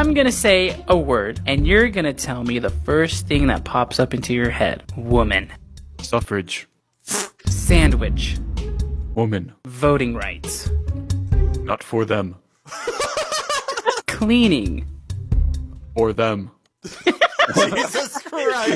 I'm gonna say a word, and you're gonna tell me the first thing that pops up into your head. Woman. Suffrage. Sandwich. Woman. Voting rights. Not for them. Cleaning. For them. Jesus Christ.